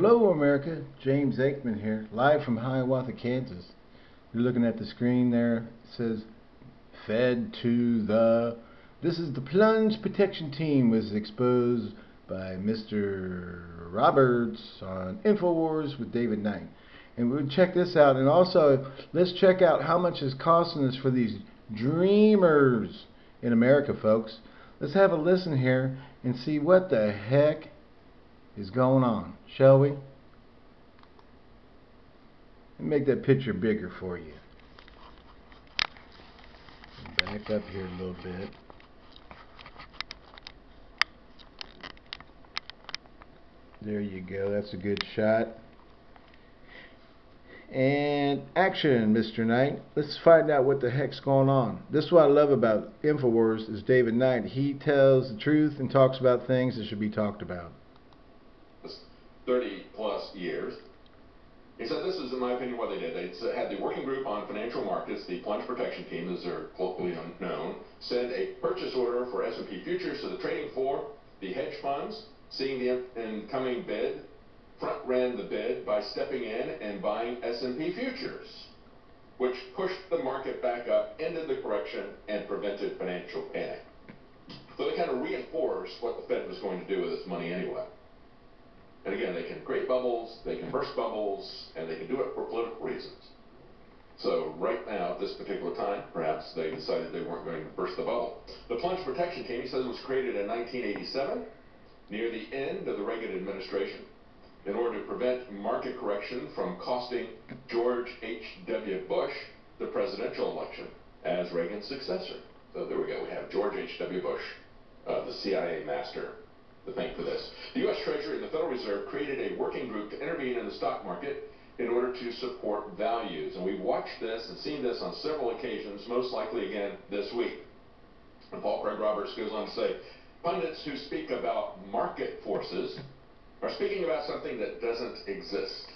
Hello, America. James Aikman here, live from Hiawatha, Kansas. You're looking at the screen there. It says Fed to the. This is the plunge protection team was exposed by Mr. Roberts on InfoWars with David Knight. And we'll check this out. And also, let's check out how much it's costing us for these dreamers in America, folks. Let's have a listen here and see what the heck is going on, shall we? make that picture bigger for you. Back up here a little bit. There you go. That's a good shot. And action, Mr. Knight. Let's find out what the heck's going on. This is what I love about InfoWars is David Knight. He tells the truth and talks about things that should be talked about. 30 plus years. He said this is, in my opinion, what they did. They had the working group on financial markets, the plunge protection team, as they're colloquially known, send a purchase order for S&P futures to the trading floor. The hedge funds, seeing the incoming bid, front ran the bid by stepping in and buying S&P futures, which pushed the market back up, ended the correction, and prevented financial panic. So they kind of reinforced what the Fed was going to do with its money anyway. And again, they can create bubbles, they can burst bubbles, and they can do it for political reasons. So right now, at this particular time, perhaps they decided they weren't going to burst the bubble. The plunge protection team, he says, was created in 1987, near the end of the Reagan administration, in order to prevent market correction from costing George H.W. Bush the presidential election as Reagan's successor. So there we go. We have George H.W. Bush, uh, the CIA master, to thank for this. The U.S. Treasury and the Federal Reserve created a working group to intervene in the stock market in order to support values. And we've watched this and seen this on several occasions, most likely again this week. And Paul Craig Roberts goes on to say, pundits who speak about market forces are speaking about something that doesn't exist.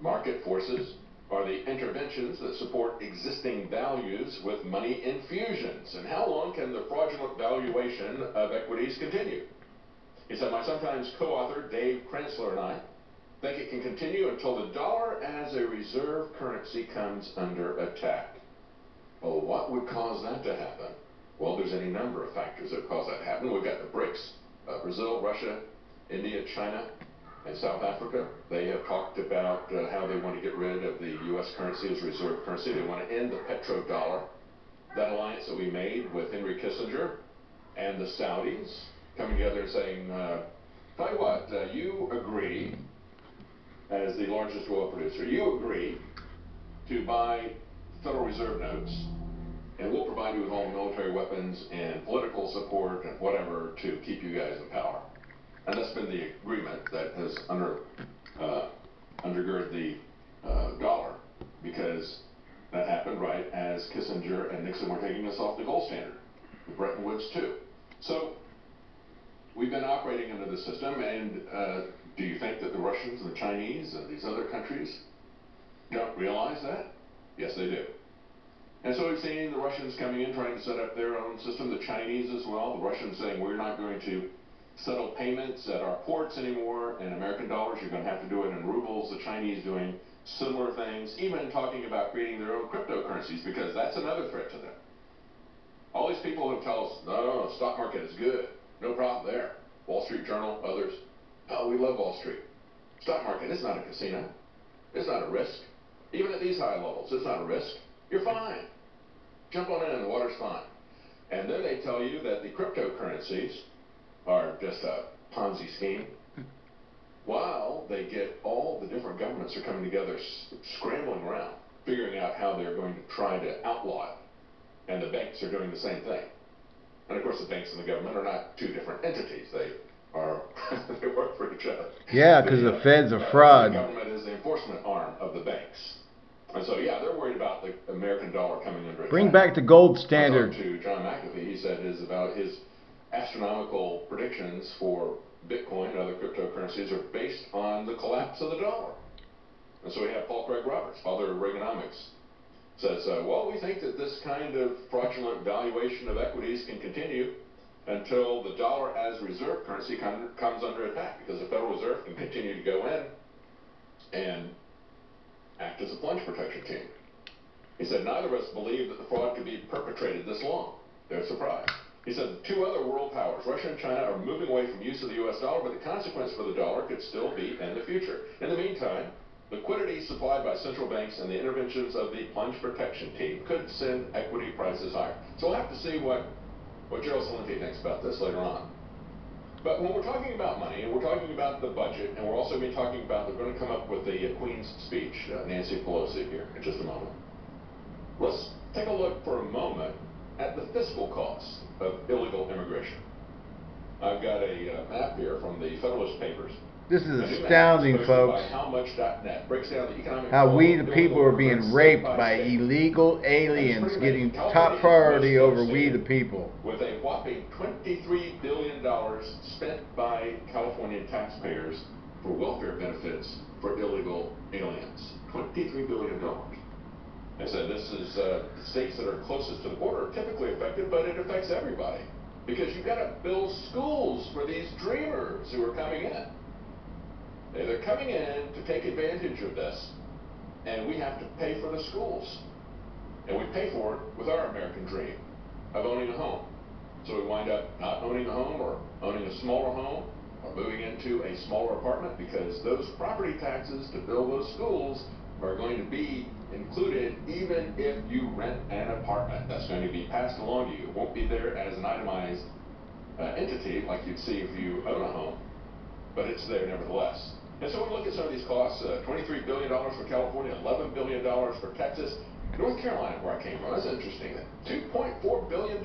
Market forces are the interventions that support existing values with money infusions. And how long can the fraudulent valuation of equities continue? He said, my sometimes co-author, Dave Kranzler, and I think it can continue until the dollar as a reserve currency comes under attack. Well, what would cause that to happen? Well, there's any number of factors that cause that to happen. We've got the BRICS, uh, Brazil, Russia, India, China, and South Africa. They have talked about uh, how they want to get rid of the U.S. currency as reserve currency. They want to end the petrodollar. That alliance that we made with Henry Kissinger and the Saudis coming together and saying, uh, tell you what, uh, you agree, as the largest oil producer, you agree to buy Federal Reserve notes, and we'll provide you with all the military weapons and political support and whatever to keep you guys in power. And that's been the agreement that has under uh, undergird the uh, dollar, because that happened right as Kissinger and Nixon were taking us off the gold standard, the Bretton Woods too. So we've been operating under the system, and uh, do you think that the Russians and the Chinese and these other countries don't realize that? Yes, they do. And so we've seen the Russians coming in trying to set up their own system, the Chinese as well. The Russians saying we're not going to settle payments at our ports anymore in American dollars. You're going to have to do it in rubles. The Chinese doing similar things, even talking about creating their own cryptocurrencies because that's another threat to them. All these people who tell us, no, no, no, stock market is good. No problem there. Wall Street Journal, others. Oh, we love Wall Street. Stock market, it's not a casino. It's not a risk. Even at these high levels, it's not a risk. You're fine. Jump on in and the water's fine. And then they tell you that the cryptocurrencies are just a Ponzi scheme. While they get all the different governments are coming together, scrambling around, figuring out how they're going to try to outlaw it. And the banks are doing the same thing. And of course, the banks and the government are not two different entities. They are they work for each other. Yeah, because the, the, Fed's a fraud. The government is the enforcement arm of the banks. And so, yeah, they're worried about the American dollar coming under attack. Bring back the gold standard. To John McAfee, he said is about his astronomical predictions for Bitcoin and other cryptocurrencies are based on the collapse of the dollar. And so we have Paul Craig Roberts, father of Reaganomics, says, uh, well, we think that this kind of fraudulent valuation of equities can continue until the dollar as reserve currency com- comes under attack because the Federal Reserve can continue to go in and act as a plunge protection team. He said neither of us believe that the fraud could be perpetrated this long. They're surprised. He said two other world powers, Russia and China, are moving away from use of the U.S. dollar, but the consequence for the dollar could still be in the future. In the meantime, liquidity supplied by central banks and the interventions of the plunge protection team could send equity prices higher. So we'll have to see what, what Gerald thinks about this later on. But when we're talking about money, and we're talking about the budget, and we're also going to be talking about, they're going to come up with the uh, Queen's speech, uh, Nancy Pelosi here, in just a moment. Let's take a look for a moment at the fiscal costs of illegal immigration. I've got a uh, map here from the Federalist Papers. This is astounding, folks. How we the people are being raped by illegal aliens getting top priority over we the people. With a whopping $23 billion spent by California taxpayers for welfare benefits for illegal aliens. $23 billion. I said this is uh, the states that are closest to the border are typically affected, but it affects everybody. Because you've got to build schools for these dreamers who are coming in. They- They're coming in to take advantage of this, and we have to pay for the schools. And we pay for it with our American dream of owning a home. So we wind up not owning a home or owning a smaller home or moving into a smaller apartment because those property taxes to build those schools are going to be included even if you rent an apartment. That's going to be passed along to you. It won't be there as an itemized uh, entity like you'd see if you own a home, but it's there nevertheless. And so we look at some of these costs, uh, $23 billion for California, $11 billion for Texas. North Carolina, where I came from, that's interesting. $2.4 billion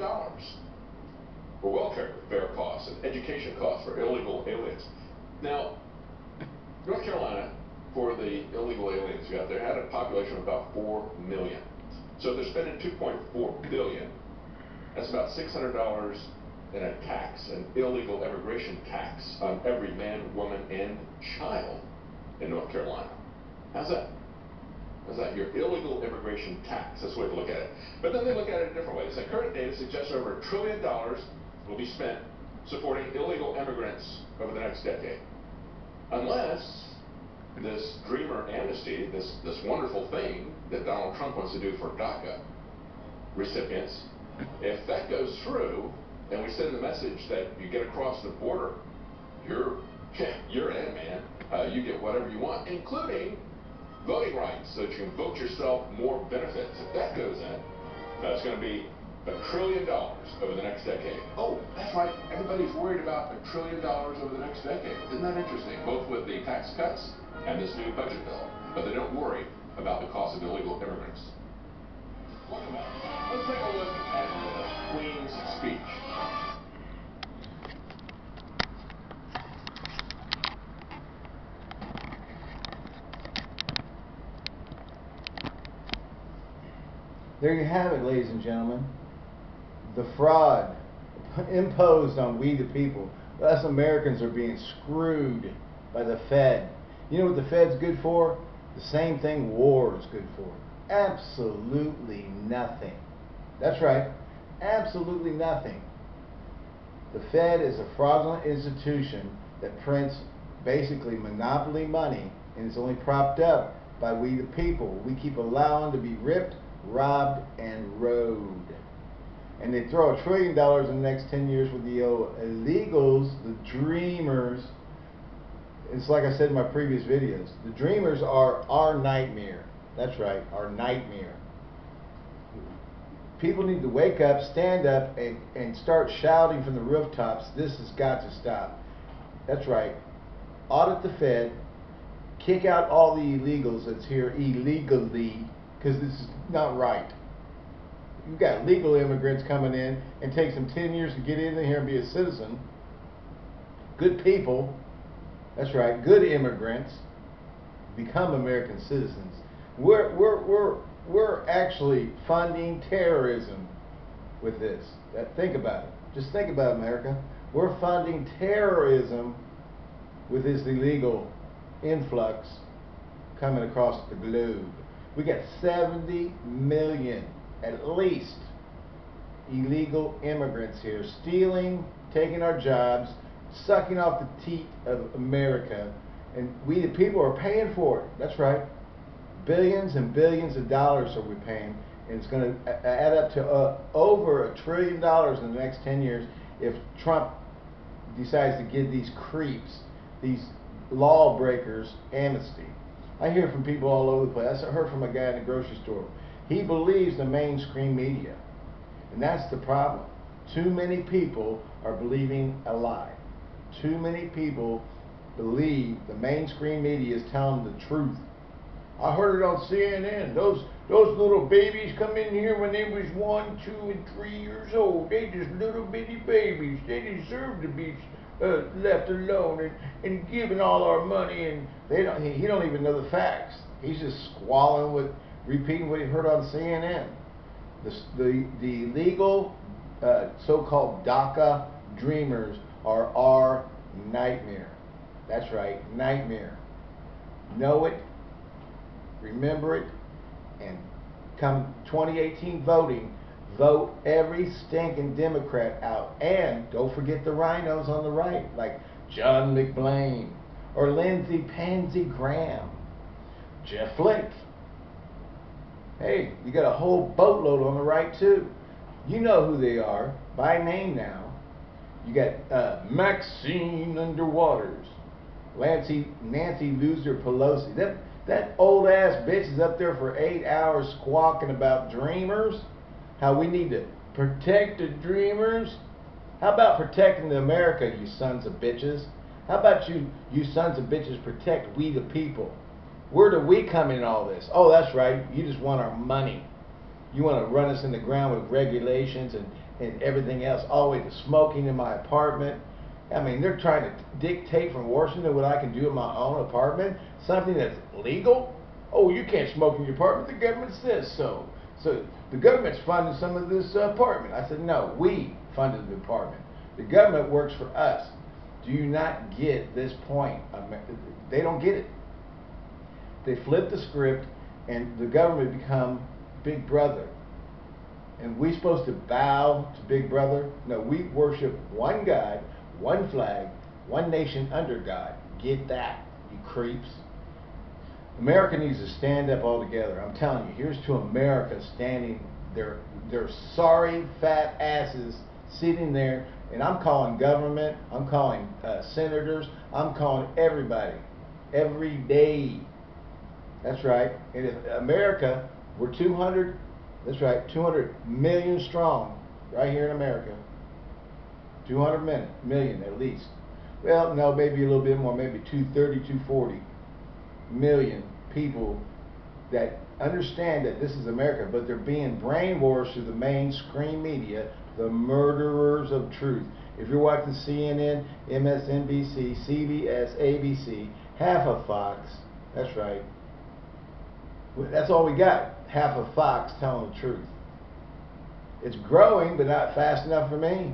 for welfare costs and education costs for illegal aliens. Now, North Carolina, for the illegal aliens you got there, had a population of about 4 million. So they're spending 2.4 billion, that's about $600 in a tax, an illegal immigration tax on every man, woman, and child in North Carolina. How's that? How's that? Your illegal immigration tax. That's the way to look at it. But then they look at it a different way. They current data suggests over a trillion dollars will be spent supporting illegal immigrants over the next decade. Unless this dreamer amnesty, this, this wonderful thing that Donald Trump wants to do for DACA recipients, if that goes through, and we send the message that you get across the border, you're you're in, man. Uh, you get whatever you want, including voting rights, so that you can vote yourself more benefits. If that goes in, that's going to be a trillion dollars over the next decade. Oh, that's right. Everybody's worried about a trillion dollars over the next decade. Isn't that interesting? Both with the tax cuts and this new budget bill. But they don't worry about the cost of illegal immigrants. Let's take a look at Queen's speech. There you have it, ladies and gentlemen. The fraud imposed on we the people. Us Americans are being screwed by the Fed. You know what the Fed's good for? The same thing war is good for. Absolutely nothing. That's right. Absolutely nothing. The Fed is a fraudulent institution that prints basically monopoly money and it's only propped up by we the people. We keep allowing to be ripped, robbed, and rode. And they throw a trillion dollars in the next 10 years with the illegals, the dreamers. It's like I said in my previous videos. The dreamers are our nightmare. That's right, our nightmare. People need to wake up, stand up, and, and start shouting from the rooftops, this has got to stop. That's right. Audit the Fed, kick out all the illegals that's here illegally, because this is not right. You've got legal immigrants coming in, and takes them 10 years to get in here and be a citizen. Good people, that's right, good immigrants become American citizens. We're, we're, we're, we're actually funding terrorism with this. Uh, Think about it. Just think about America. We're funding terrorism with this illegal influx coming across the globe. We got 70 million, at least, illegal immigrants here, stealing, taking our jobs, sucking off the teat of America, and we the people are paying for it. That's right. Billions and billions of dollars are we paying, and it's going to add up to uh, over a trillion dollars in the next 10 years if Trump decides to give these creeps, these lawbreakers, amnesty. I hear from people all over the place. I heard from a guy in the grocery store. He believes the mainstream media. And that's the problem. Too many people are believing a lie. Too many people believe the mainstream media is telling the truth. I heard it on CNN. Those those little babies come in here when they was one, two, and three years old. They just little bitty babies. They deserve to be uh, left alone and, and given all our money. And they don't. He, he don't even know the facts. He's just squalling with repeating what he heard on CNN. The the, the legal uh, so-called DACA dreamers are our nightmare. That's right, nightmare. Know it, remember it, and come 2018 voting, vote every stinking Democrat out. And don't forget the rhinos on the right, like John McBlain or Lindsey Pansy Graham, Jeff Flake. Hey, you got a whole boatload on the right too. You know who they are by name now. You got uh, Maxine Underwaters, Nancy Nancy Loser Pelosi. That that old ass bitch is up there for eight hours squawking about dreamers. How we need to protect the dreamers. How about protecting the America, you sons of bitches? How about you, you sons of bitches, protect we the people? Where do we come in all this? Oh, that's right. You just want our money. You want to run us in the ground with regulations and, and everything else, all the way to smoking in my apartment. I mean, they're trying to dictate from Washington what I can do in my own apartment, something that's legal. Oh, you can't smoke in your apartment. The government says so. So the government's funding some of this uh, apartment. I said, no, we funded the apartment. The government works for us. Do you not get this point? They don't get it. They flip the script, and the government become Big Brother. And we supposed to bow to Big Brother? No, we worship one God, one flag, one nation under God. Get that, you creeps. America needs to stand up all together. I'm telling you, here's to America standing their their sorry fat asses sitting there, and I'm calling government, I'm calling uh, senators, I'm calling everybody every day. That's right. And if America, we're 200, that's right, 200 million strong right here in America. 200 million, million at least. Well, no, maybe a little bit more, maybe 230, 240 million people that understand that this is America, but they're being brainwashed through the mainstream media, the murderers of truth. If you're watching CNN, MSNBC, CBS, ABC, half of Fox, that's right, that's all we got. Half of Fox telling the truth. It's growing, but not fast enough for me.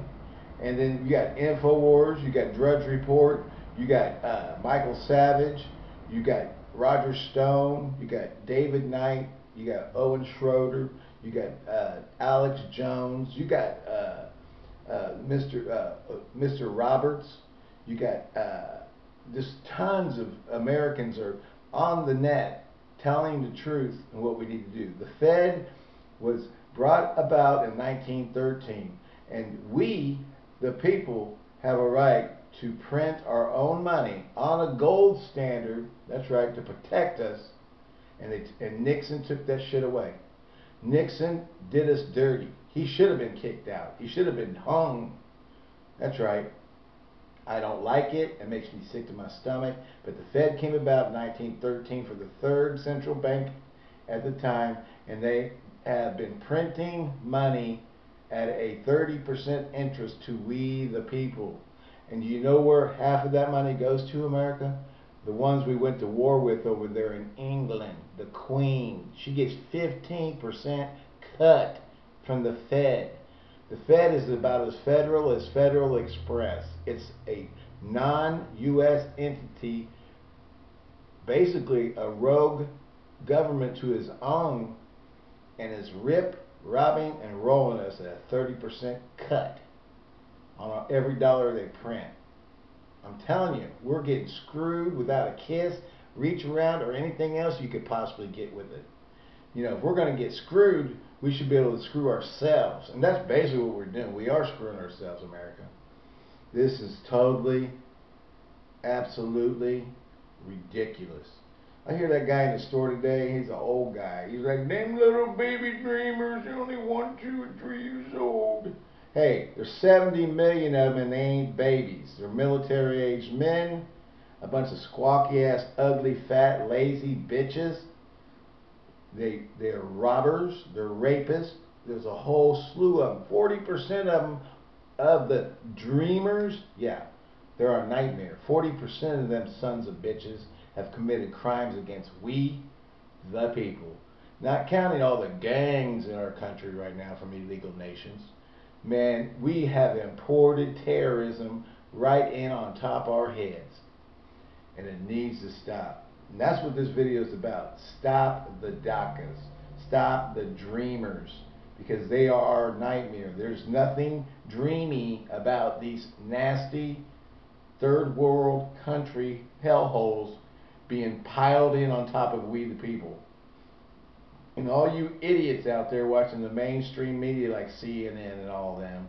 And then you got Infowars, you got Drudge Report, you got uh, Michael Savage, you got Roger Stone, you got David Knight, you got Owen Shroyer, you got uh, Alex Jones, you got uh, uh Mr. Uh, Mr. Roberts, you got uh, just tons of Americans are on the net telling the truth and what we need to do. The Fed was brought about in 1913, and we, the people, have a right to print our own money on a gold standard. That's right, to protect us. And, they, and Nixon took that shit away. Nixon did us dirty. He should have been kicked out. He should have been hung. That's right. I don't like it. It makes me sick to my stomach. But the Fed came about in 1913 for the third central bank at the time, and they have been printing money at a 30% interest to we the people. And do you know where half of that money goes to, America? The ones we went to war with over there in England, the Queen. She gets 15% cut from the Fed. The Fed is about as federal as Federal Express. It's a non-U.S. entity, basically a rogue government to his own, and is rip robbing and rolling us at a 30% cut on every dollar they print. I'm telling you, we're getting screwed without a kiss, reach around, or anything else you could possibly get with it. You know, if we're going to get screwed, we should be able to screw ourselves. And that's basically what we're doing. We are screwing ourselves, America. This is totally, absolutely ridiculous. I hear that guy in the store today, he's an old guy. He's like, them little baby dreamers, only one, two, or three years old. Hey, there's 70 million of them and they ain't babies. They're military aged men, a bunch of squawky ass, ugly, fat, lazy bitches. They, they're robbers, they're rapists. There's a whole slew of them. 40% of them, of the dreamers, yeah, they're a nightmare. 40% of them sons of bitches have committed crimes against we, the people. Not counting all the gangs in our country right now from illegal nations. Man, we have imported terrorism right in on top of our heads. And it needs to stop. And that's what this video is about. Stop the DACAs. Stop the dreamers. Because they are our nightmare. There's nothing dreamy about these nasty third world country hellholes being piled in on top of we the people. And all you idiots out there watching the mainstream media like CNN and all them,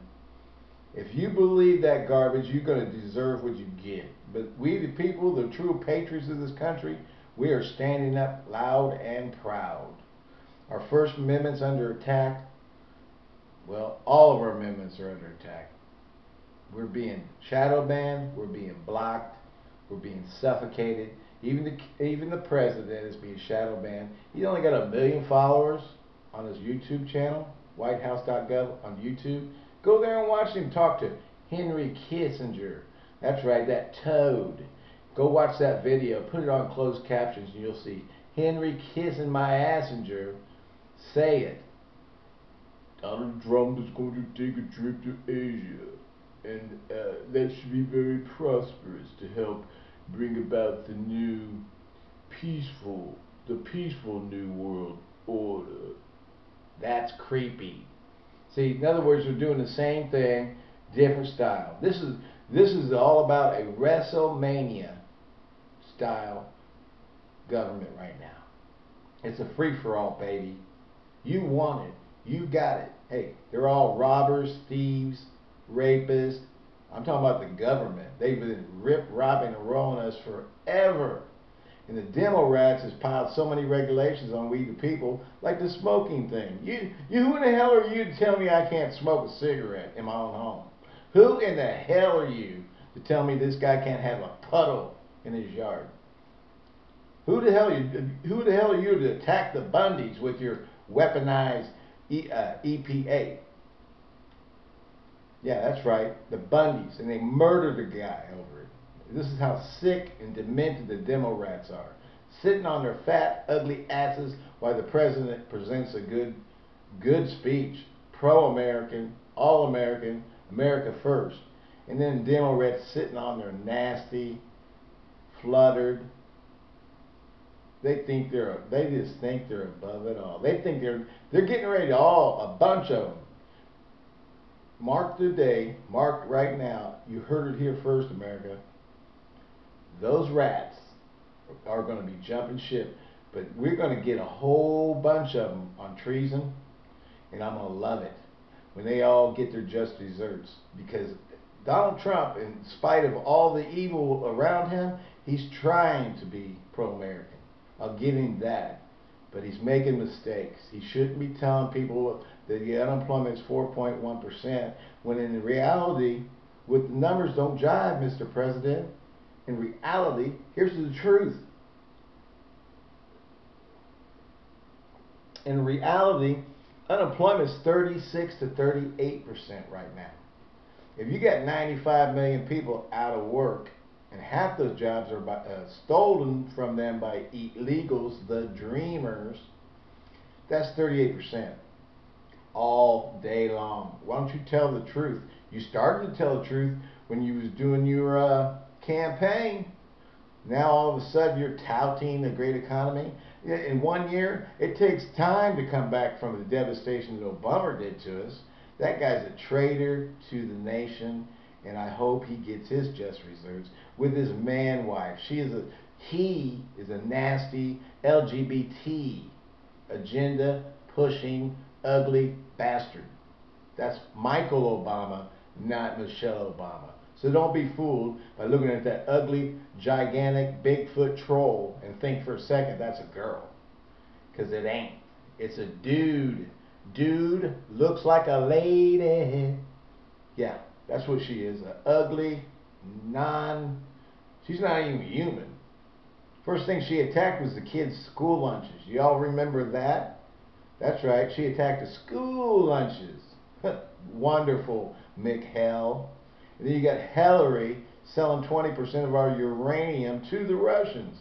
if you believe that garbage, you're going to deserve what you get. But we the people, the true patriots of this country, we are standing up loud and proud. Our First Amendment's under attack. Well, all of our amendments are under attack. We're being shadow banned, we're being blocked, we're being suffocated. Even the even the president is being shadow banned. He's only got a million followers on his YouTube channel, WhiteHouse.gov on YouTube. Go there and watch him talk to Henry Kissinger. That's right, that toad. Go watch that video. Put it on closed captions, and you'll see Henry kissing my assenger. Say it. Donald Trump is going to take a trip to Asia, and uh, that should be very prosperous to help bring about the new peaceful, the peaceful new world order. That's creepy. See, in other words, we're doing the same thing, different style. This is this is all about a WrestleMania style government right now. It's a free for all, baby. You want it. You got it. Hey, they're all robbers, thieves, rapists, I'm talking about the government. They've been rip, robbing, and rolling us forever. And the demo rats has piled so many regulations on we the people, like the smoking thing. You, you, who in the hell are you to tell me I can't smoke a cigarette in my own home? Who in the hell are you to tell me this guy can't have a puddle in his yard? Who the hell you? Who the hell are you to attack the Bundys with your weaponized e, uh, EPA? Yeah, that's right. The Bundys. And they murdered a guy over it. This is how sick and demented the demo rats are. Sitting on their fat, ugly asses while the president presents a good, good speech. Pro-American, all-American, America first. And then demo rats sitting on their nasty, fluttered, they think they're they just think they're above it all. They think they're they're getting ready to all a bunch of them Mark the day, mark right now, you heard it here first, America. Those rats are going to be jumping ship, but we're going to get a whole bunch of them on treason, and I'm going to love it when they all get their just desserts because Donald Trump, in spite of all the evil around him, he's trying to be pro-American. I'll give him that. But he's making mistakes. He shouldn't be telling people that the unemployment is 4.1%, when in reality, with the numbers don't jive, Mr. President. In reality, here's the truth. In reality, unemployment is 36 to 38% right now. If you got 95 million people out of work, and half those jobs are by, uh, stolen from them by illegals, the dreamers, that's 38% all day long. Why don't you tell the truth? You started to tell the truth when you was doing your uh, campaign. Now all of a sudden you're touting the great economy. In one year, it takes time to come back from the devastation that Obama did to us. That guy's a traitor to the nation, and I hope he gets his just reserves with his man wife. She is a he is a nasty LGBT agenda pushing ugly bastard. That's Michael Obama, not Michelle Obama. So don't be fooled by looking at that ugly, gigantic, Bigfoot troll and think for a second that's a girl. Because it ain't. It's a dude. Dude looks like a lady. Yeah, that's what she is. An ugly, non. She's not even human. First thing she attacked was the kids' school lunches. Y'all remember that? That's right. She attacked the school lunches. Wonderful, McHell. And then you got Hillary selling 20% of our uranium to the Russians.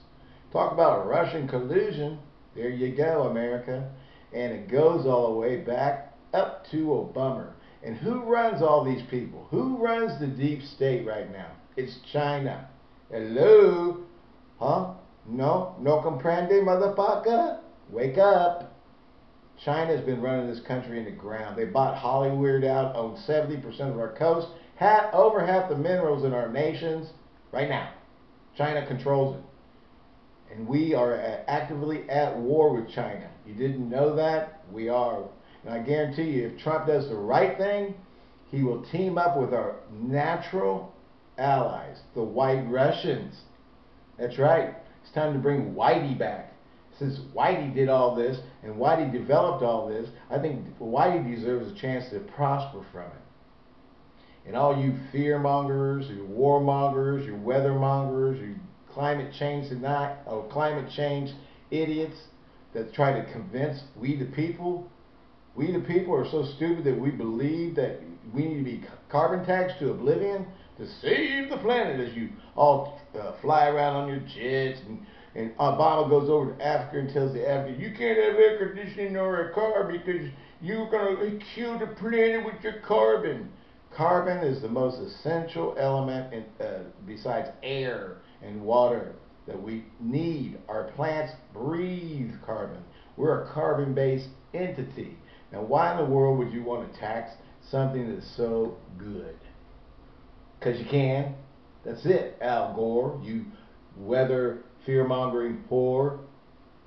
Talk about a Russian collusion. There you go, America. And it goes all the way back up to Obama. And who runs all these people? Who runs the deep state right now? It's China. Hello? Huh? No? No comprende, motherfucker? Wake up. China's been running this country in the ground. They bought Hollywood out, owned 70% of our coast, had over half the minerals in our nations right now. China controls it. And we are actively at war with China. You didn't know that? We are. And I guarantee you, if Trump does the right thing, he will team up with our natural allies, the white Russians. That's right. It's time to bring Whitey back. Since Whitey did all this and Whitey developed all this, I think Whitey deserves a chance to prosper from it. And all you fear mongers, you warmongers, you weather mongers, you climate change tonight, or climate change idiots that try to convince we the people, we the people are so stupid that we believe that we need to be carbon taxed to oblivion to save the planet as you all uh, fly around on your jets and and Obama goes over to Africa and tells the Africans, you can't have air conditioning or a car because you're going to kill the planet with your carbon. Carbon is the most essential element in, uh, besides air and water that we need. Our plants breathe carbon. We're a carbon-based entity. Now, why in the world would you want to tax something that's so good? Because you can. That's it, Al Gore. You weather fear-mongering whore.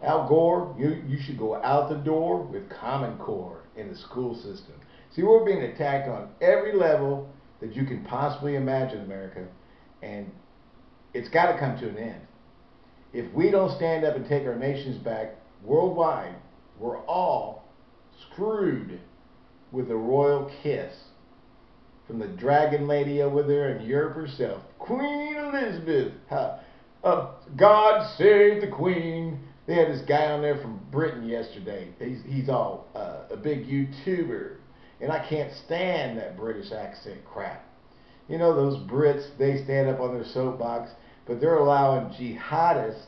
Al Gore, you, you should go out the door with Common Core in the school system. See, we're being attacked on every level that you can possibly imagine, America, and it's got to come to an end. If we don't stand up and take our nations back worldwide, we're all screwed with a royal kiss from the dragon lady over there in Europe herself, Queen Elizabeth. Uh, God save the Queen. They had this guy on there from Britain yesterday. He's, he's all uh, a big YouTuber and I can't stand that British accent crap. You know, those Brits, they stand up on their soapbox, but they're allowing jihadists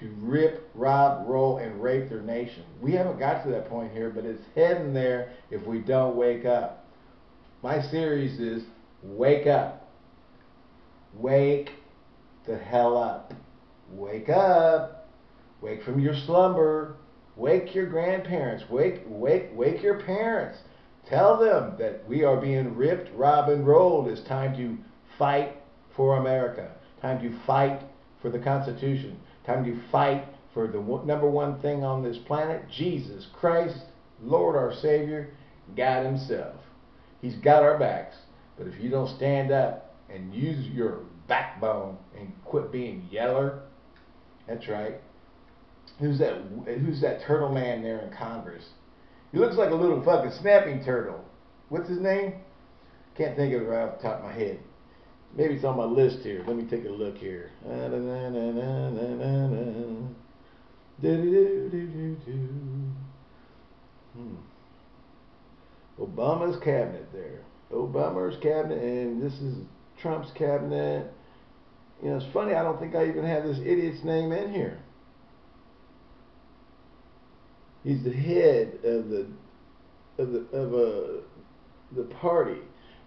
to rip, rob, roll, and rape their nation. We haven't got to that point here, but it's heading there if we don't wake up. My series is Wake Up. Wake the hell up. Wake up. Wake from your slumber. Wake your grandparents. Wake, wake, wake your parents. Tell them that we are being ripped, robbed, and rolled. It's time to fight for America. Time to fight for the Constitution. Time to fight for the number one thing on this planet, Jesus Christ, Lord our Savior, God Himself. He's got our backs. But if you don't stand up and use your backbone and quit being yeller, that's right. Who's that? Who's that turtle man there in Congress? He looks like a little fucking snapping turtle. What's his name? Can't think of it right off the top of my head. Maybe it's on my list here. Let me take a look here. Hmm. Obama's cabinet there. Obama's cabinet, and this is Trump's cabinet. You know, it's funny, I don't think I even have this idiot's name in here. He's the head of the of the of a uh, the party.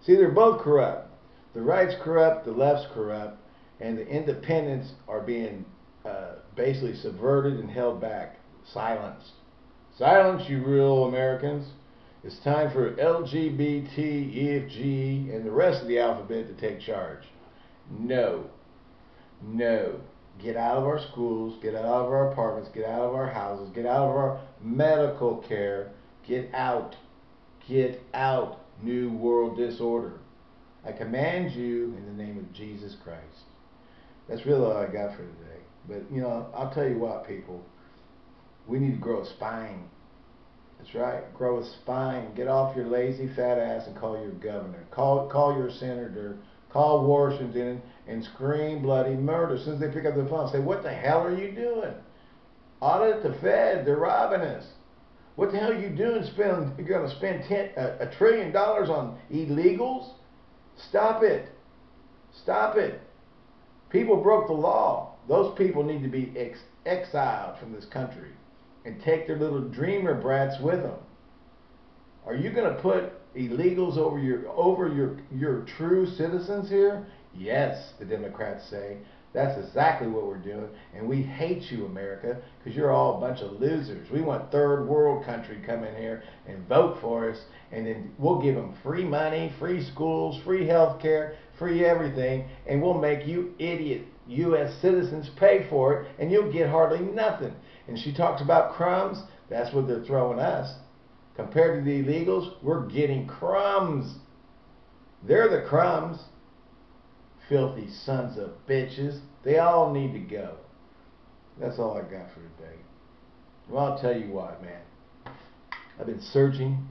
See, they're both corrupt. The right's corrupt, the left's corrupt, and the independents are being uh, basically subverted and held back, silenced. Silence, you real Americans. It's time for LGBT, EFG, and the rest of the alphabet to take charge. No. No. Get out of our schools, get out of our apartments, get out of our houses, get out of our medical care. Get out. Get out. New world disorder. I command you in the name of Jesus Christ. That's really all I got for today. But, you know, I'll tell you what, people. We need to grow a spine. That's right. Grow a spine. Get off your lazy fat ass and call your governor. Call call your senator. Call Washington and scream bloody murder. As soon as they pick up the phone, say, "What the hell are you doing? Audit the Fed. They're robbing us. What the hell are you doing? Spend you're going to spend ten, a, a trillion dollars on illegals? Stop it. Stop it. People broke the law. Those people need to be ex- exiled from this country and take their little dreamer brats with them. Are you going to put illegals over your over your your true citizens here? Yes, the Democrats say. That's exactly what we're doing, and we hate you, America, because you're all a bunch of losers. We want third world country come in here and vote for us, and then we'll give them free money, free schools, free health care, free everything, and we'll make you idiot U.S. citizens pay for it, and you'll get hardly nothing. And she talks about crumbs. That's what they're throwing us. Compared to the illegals, we're getting crumbs. They're the crumbs. Filthy sons of bitches. They all need to go. That's all I got for today. Well, I'll tell you what, man. I've been searching,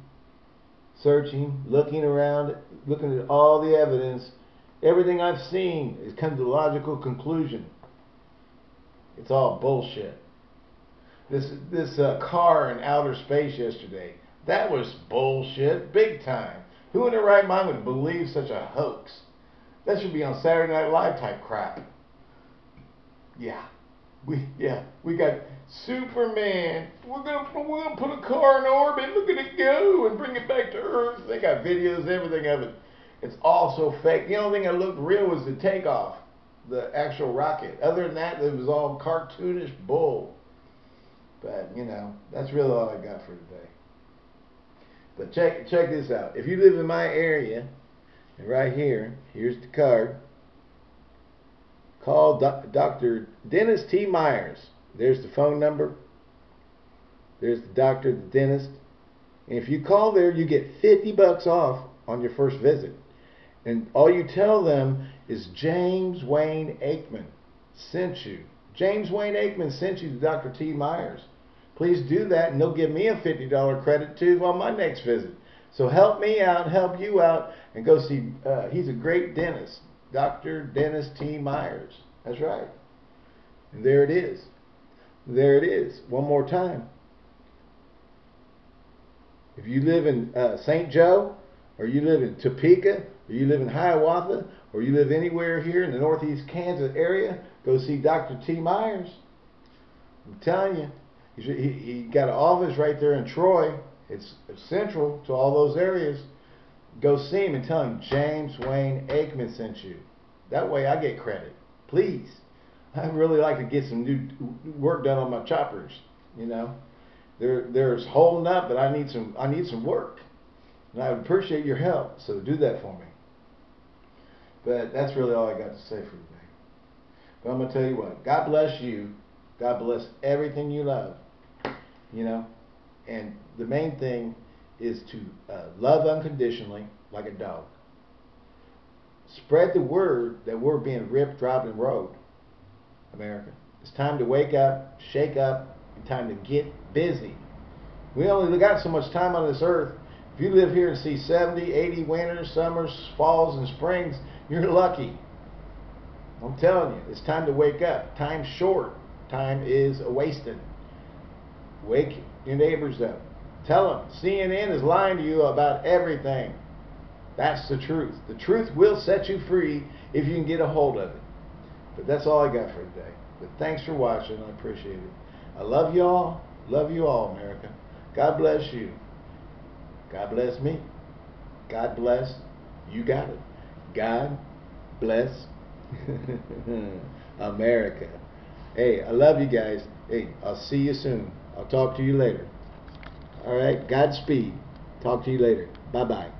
searching, looking around, looking at all the evidence. Everything I've seen has come to the logical conclusion. It's all bullshit. This this uh, car in outer space yesterday, that was bullshit, big time. Who in their right mind would believe such a hoax? That should be on Saturday Night Live type crap. Yeah, we yeah we got Superman. We're gonna we're gonna put a car in orbit. Look at it go and bring it back to Earth. They got videos, everything of it. It's all so fake. The only thing that looked real was the takeoff, the actual rocket. Other than that, it was all cartoonish bull. But you know, that's really all I got for today. But check check this out. If you live in my area, and right here, here's the card. Call Dr. Dennis T. Myers. There's the phone number. There's the doctor, the dentist. And if you call there, you get 50 bucks off on your first visit. And all you tell them is James Wayne Aikman sent you. James Wayne Aikman sent you to Dr. T. Myers. Please do that, and they'll give me a $50 credit too on my next visit. So help me out, help you out, and go see. Uh, he's a great dentist, Dr. Dennis T. Myers. That's right. And there it is. There it is. One more time. If you live in uh, St. Joe, or you live in Topeka, or you live in Hiawatha, or you live anywhere here in the northeast Kansas area, go see Dr. T. Myers. I'm telling you, he, he got an office right there in Troy. It's, central to all those areas. Go see him and tell him James Wayne Aikman sent you. That way I get credit. Please. I'd really like to get some new work done on my choppers. You know, they're they're holding up, but I need some I need some work, and I would appreciate your help. So do that for me. But that's really all I got to say for today. But I'm gonna tell you what. God bless you. God bless everything you love. You know, and the main thing is to uh, love unconditionally like a dog. Spread the word that we're being ripped, dropped, and rode. America. It's time to wake up, shake up, and time to get busy. We only got so much time on this earth. If you live here and see 70, 80 winters, summers, falls, and springs, you're lucky. I'm telling you, it's time to wake up. Time's short. Time is a wasted. Wake your neighbors up. Tell them CNN is lying to you about everything. That's the truth. The truth will set you free if you can get a hold of it. But that's all I got for today. But thanks for watching. I appreciate it. I love y'all. Love you all, America. God bless you. God bless me. God bless. You got it. God bless America. Hey, I love you guys. Hey, I'll see you soon. I'll talk to you later. All right, Godspeed. Talk to you later. Bye bye.